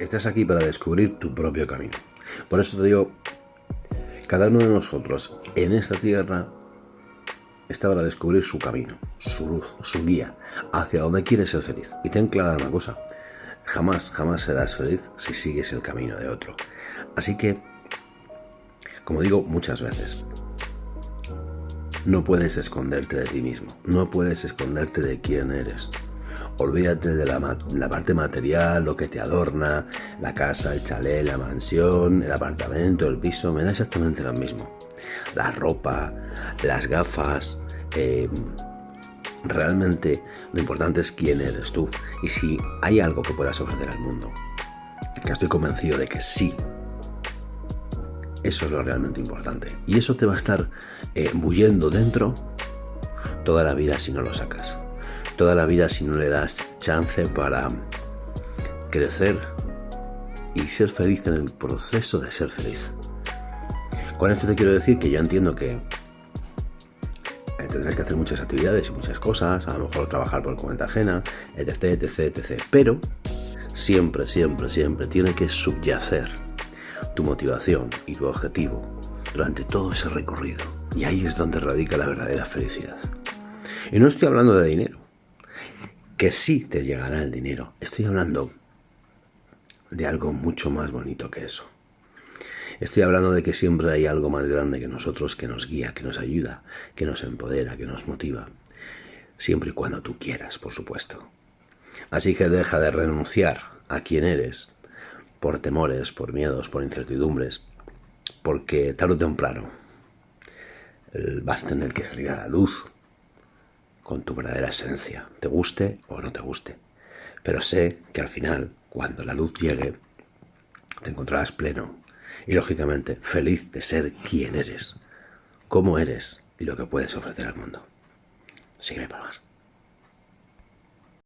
estás aquí para descubrir tu propio camino. Por eso te digo, cada uno de nosotros en esta tierra está para descubrir su camino, su luz, su guía, hacia donde quieres ser feliz. Y ten clara una cosa, jamás, jamás serás feliz si sigues el camino de otro. Así que, como digo muchas veces, no puedes esconderte de ti mismo, no puedes esconderte de quién eres. Olvídate de la, parte material, lo que te adorna, la casa, el chalet, la mansión, el apartamento, el piso, me da exactamente lo mismo. La ropa, las gafas, em, realmente lo importante es quién eres tú y si hay algo que puedas ofrecer al mundo. Que estoy convencido de que sí. Eso es lo realmente importante. Y eso te va a estar eh, bullendo dentro toda la vida si no lo sacas. Toda la vida si no le das chance para crecer y ser feliz en el proceso de ser feliz. Con esto te quiero decir que yo entiendo que eh, tendrás que hacer muchas actividades y muchas cosas, a lo mejor trabajar por cuenta ajena, etc, etc, etc. Pero siempre, siempre, siempre tiene que subyacer tu motivación y tu objetivo durante todo ese recorrido. Y ahí es donde radica la verdadera felicidad. Y no estoy hablando de dinero, que sí te llegará el dinero. Estoy hablando de algo mucho más bonito que eso. Estoy hablando de que siempre hay algo más grande que nosotros que nos guía, que nos ayuda, que nos empodera, que nos motiva. Siempre y cuando tú quieras, por supuesto. Así que deja de renunciar a quien eres por temores, por miedos, por incertidumbres, porque tarde o temprano vas a tener que salir a la luz con tu verdadera esencia, te guste o no te guste. Pero sé que al final, cuando la luz llegue, te encontrarás pleno y lógicamente feliz de ser quien eres, cómo eres y lo que puedes ofrecer al mundo. Sígueme para más.